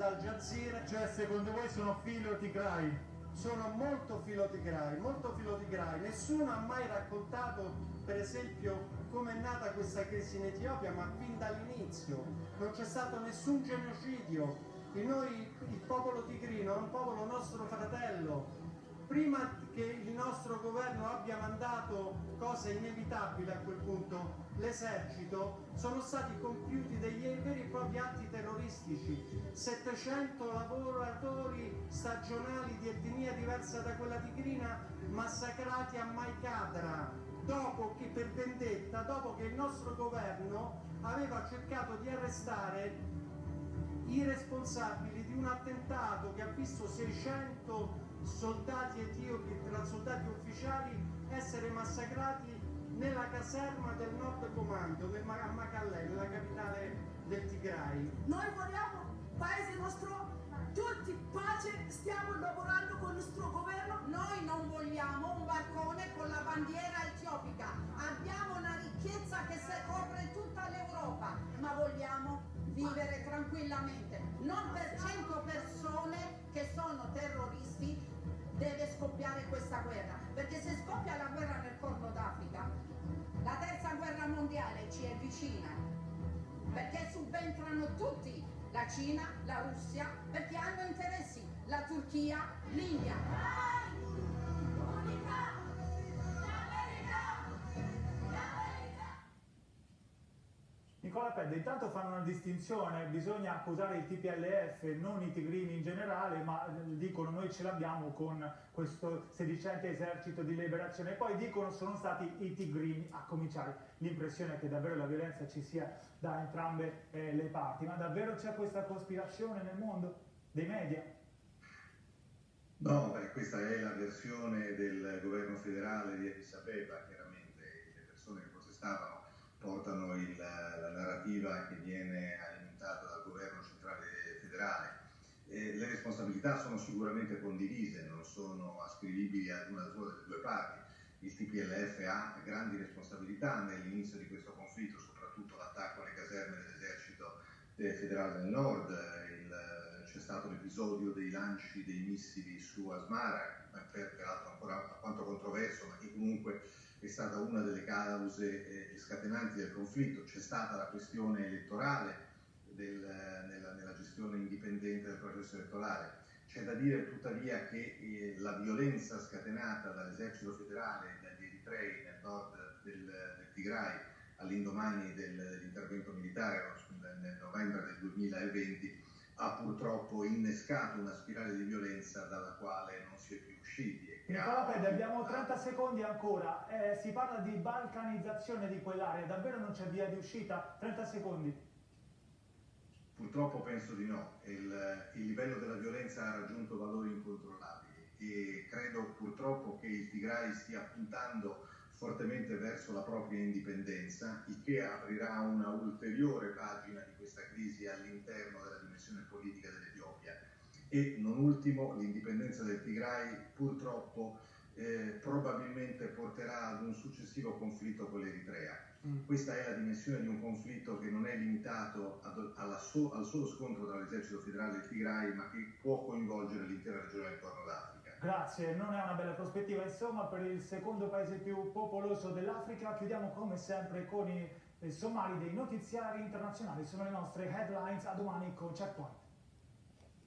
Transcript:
ad Al Jazeera. Cioè, secondo voi sono filo tigrai? Sono molto filotigrai, molto filotigrai. Nessuno ha mai raccontato, per esempio, come è nata questa crisi in Etiopia, ma fin dall'inizio. Non c'è stato nessun genocidio. E noi, il popolo tigrino, è un popolo nostro fratello, prima che il nostro governo abbia mandato cose inevitabili a quel punto, l'esercito, sono stati compiuti degli veri e propri atti terroristici. 700 lavoratori stagionali di etnia diversa da quella tigrina massacrati a Maikadra, dopo che per vendetta, dopo che il nostro governo aveva cercato di arrestare i responsabili di un attentato che ha visto 600 soldati etiopi tra soldati ufficiali essere massacrati nella caserma del Nord Comando, a Macallè, nella capitale del Tigray. Noi vogliamo paese nostro, tutti pace, stiamo lavorando con il nostro governo. Noi non vogliamo un balcone con la bandiera etiopica, tranquillamente, non per 100 persone che sono terroristi deve scoppiare questa guerra, perché se scoppia la guerra nel Corno d'Africa, la terza guerra mondiale ci è vicina, perché subentrano tutti, la Cina, la Russia, perché hanno interessi, la Turchia, l'India. Pedda, intanto fanno una distinzione, bisogna accusare il TPLF, non i tigrini in generale, ma eh, dicono noi ce l'abbiamo con questo sedicente esercito di liberazione, e poi dicono sono stati i tigrini a cominciare. L'impressione è che davvero la violenza ci sia da entrambe eh, le parti, ma davvero c'è questa cospirazione nel mondo dei media? No, beh, questa è la versione del governo federale di Addis Abeba, chiaramente le persone che protestavano portano il, la narrativa che viene alimentata dal governo centrale federale. Eh, le responsabilità sono sicuramente condivise, non sono ascrivibili ad una sola delle due parti. Il TPLF ha grandi responsabilità nell'inizio di questo conflitto, soprattutto l'attacco alle caserme dell'esercito federale del nord, c'è stato l'episodio dei lanci dei missili su Asmara, peraltro ancora alquanto controverso, ma che comunque è stata una delle cause eh, scatenanti del conflitto, c'è stata la questione elettorale del, nella, nella, gestione indipendente del processo elettorale. C'è da dire tuttavia che eh, la violenza scatenata dall'esercito federale dagli eritrei nel nord del, del Tigray all'indomani del, dell'intervento militare nel novembre del 2020 ha purtroppo innescato una spirale di violenza dalla quale non si è più usciti. Nicola Pede, abbiamo 30 secondi ancora, eh, si parla di balcanizzazione di quell'area, davvero non c'è via di uscita? 30 secondi. Purtroppo penso di no, il, il livello della violenza ha raggiunto valori incontrollabili e credo purtroppo che il Tigray stia puntando fortemente verso la propria indipendenza, il che aprirà una ulteriore pagina di questa crisi all'interno della dimensione politica dell'Etiopia. E non ultimo, l'indipendenza del Tigray purtroppo eh, probabilmente porterà ad un successivo conflitto con l'Eritrea. Mm. Questa è la dimensione di un conflitto che non è limitato ad, so, al solo scontro tra l'esercito federale e il Tigray, ma che può coinvolgere l'intera regione del Corno d'Africa. Grazie, non è una bella prospettiva insomma per il secondo paese più popoloso dell'Africa. Chiudiamo come sempre con i somari dei notiziari internazionali, sono le nostre headlines, a domani con Checkpoint.